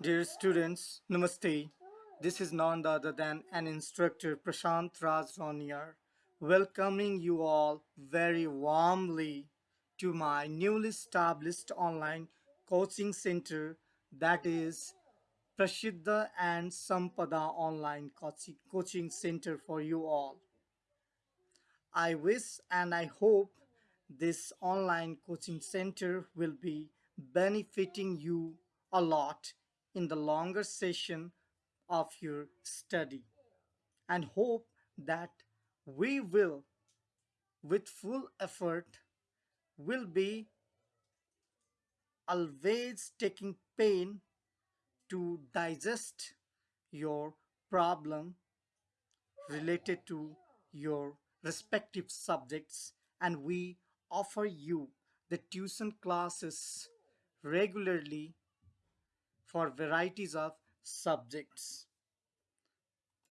Dear students, Namaste. This is none other than an instructor, Prashant Raj Roniar, welcoming you all very warmly to my newly established online coaching center that is Prashiddha and Sampada Online Coaching Center for you all. I wish and I hope this online coaching center will be benefiting you a lot in the longer session of your study and hope that we will with full effort will be always taking pain to digest your problem related to your respective subjects. And we offer you the tuition classes regularly for varieties of subjects